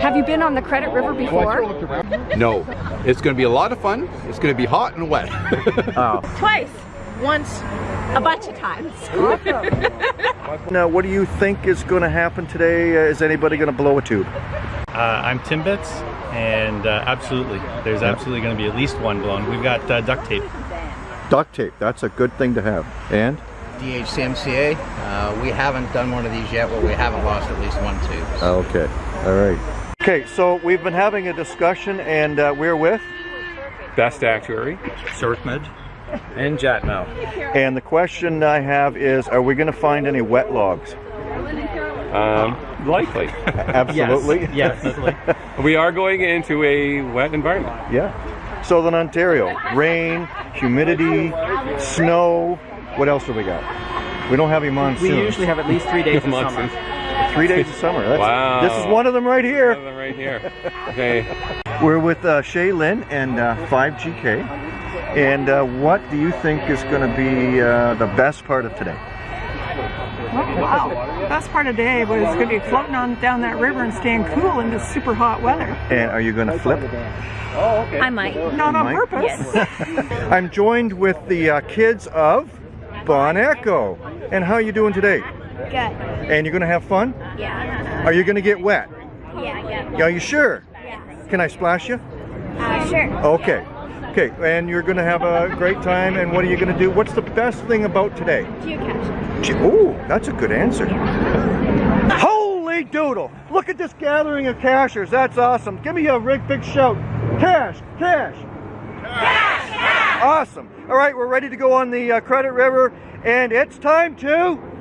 Have you been on the Credit River before? no. It's going to be a lot of fun. It's going to be hot and wet. oh. Twice. Once. A bunch of times. now, what do you think is going to happen today? Uh, is anybody going to blow a tube? Uh, I'm Tim Bits, and uh, absolutely. There's absolutely going to be at least one blown. We've got uh, duct tape. Duct tape. That's a good thing to have. And? DHCMCA. Uh, we haven't done one of these yet, but we haven't lost at least one tube. Okay. All right. Okay, so we've been having a discussion, and uh, we're with? Best Actuary, Surfmed. and Jatmel. And the question I have is, are we going to find any wet logs? Um, likely. Absolutely. Yes, definitely. we are going into a wet environment. Yeah. Southern Ontario, rain, humidity, snow. What else do we got? We don't have any monsoons. We usually have at least three days of Monsoons. summer. Three days of summer. That's, Wow. This is one of them right here. One here. of them right here. Okay. We're with uh, Shay Lynn and uh, 5GK. And uh, what do you think is going to be uh, the best part of today? Wow. Best part of the day was going to be floating on down that river and staying cool in this super hot weather. And are you going to flip? Oh, okay. I might. Not on Mike? purpose. Yes. I'm joined with the uh, kids of Bon Echo. And how are you doing today? Good. And you're going to have fun? Yeah. Are you going to get wet? Yeah, yeah. Are you sure? Yes. Can I splash you? Uh, sure. Okay. Okay, and you're going to have a great time. And what are you going to do? What's the best thing about today? Geocache. Gee, Ooh, that's a good answer. Holy doodle! Look at this gathering of cachers. That's awesome. Give me a big, big shout. Cash, cash. Awesome. All right, we're ready to go on the uh, Credit River, and it's time to.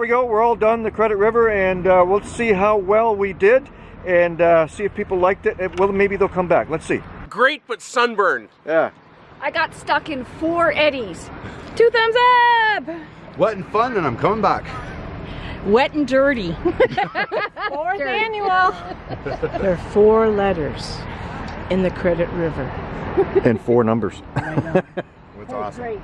We go. We're all done the Credit River, and uh, we'll see how well we did, and uh, see if people liked it. it. Well, maybe they'll come back. Let's see. Great, but sunburned. Yeah. I got stuck in four eddies. Two thumbs up. wet and fun, and I'm coming back. Wet and dirty. Fourth annual. there are four letters in the Credit River. And four numbers. That's awesome.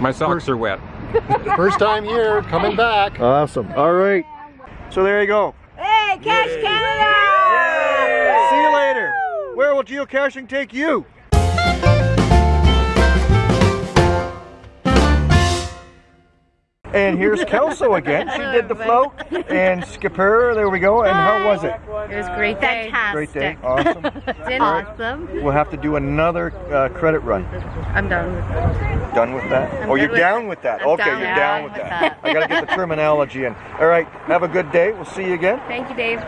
My socks are wet. First time here, coming back. Awesome. All right. So there you go. Hey, Cash Canada! See you later. Where will geocaching take you? And here's Kelso again. She did the float. And Skipper, there we go. And how was it? It was great day. Fantastic. Great day. Awesome. Awesome. We'll have to do another uh, credit run. I'm done with that. Done with that? I'm oh, you're with down with that. Okay, down you're down with that. that. I got to get the terminology in. All right, have a good day. We'll see you again. Thank you, Dave.